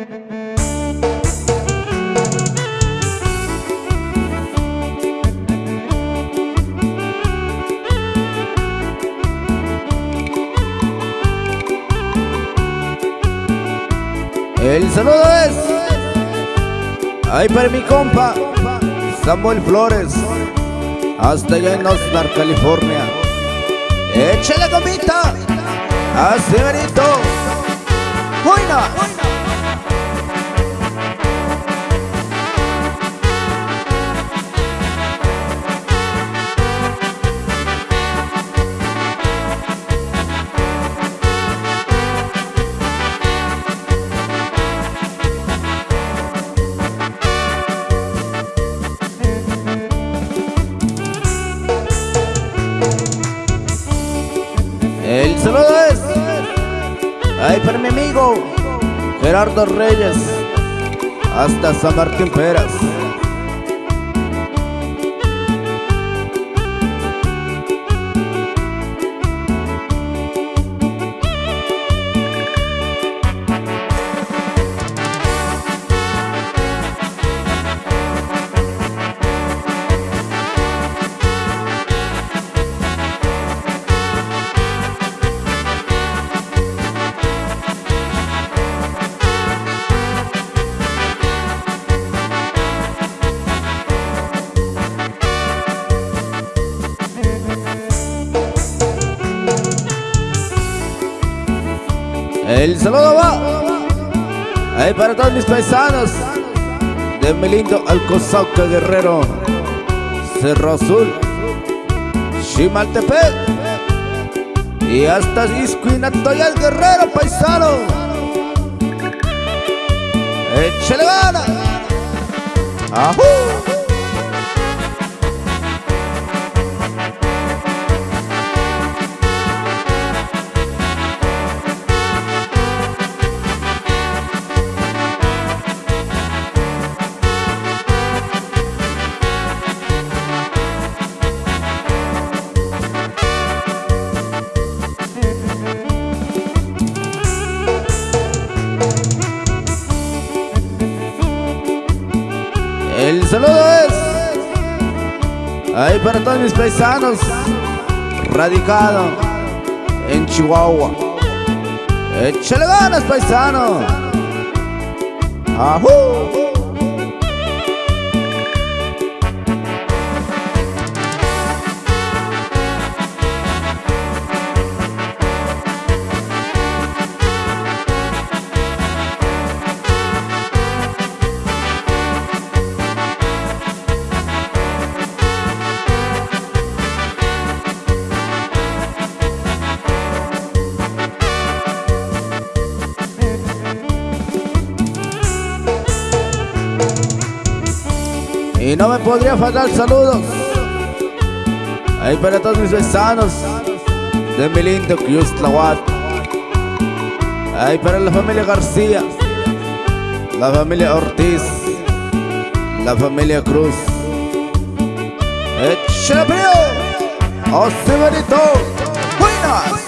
El saludo es Ahí para mi compa Samuel Flores Hasta allá en Oxnard, California Échale gomita Así verito ¡Buena! El saludo es Ahí para mi amigo Gerardo Reyes Hasta San Martín Peras El saludo va ahí para todos mis paisanos de mi lindo Alcozauca Guerrero, Cerro Azul, Chimaltepec y hasta Iscuinatoya Guerrero, paisano. ¡Échale gana! ¡Ajú! El saludo es ahí para todos mis paisanos radicado en Chihuahua. Échale ganas, paisano. ¡Ajú! Y no me podría faltar saludos. Ahí para todos mis vecinos de mi lindo Tlahuat. Ahí para la familia García, la familia Ortiz, la familia Cruz. ¡Así bonito! ¡Buenas!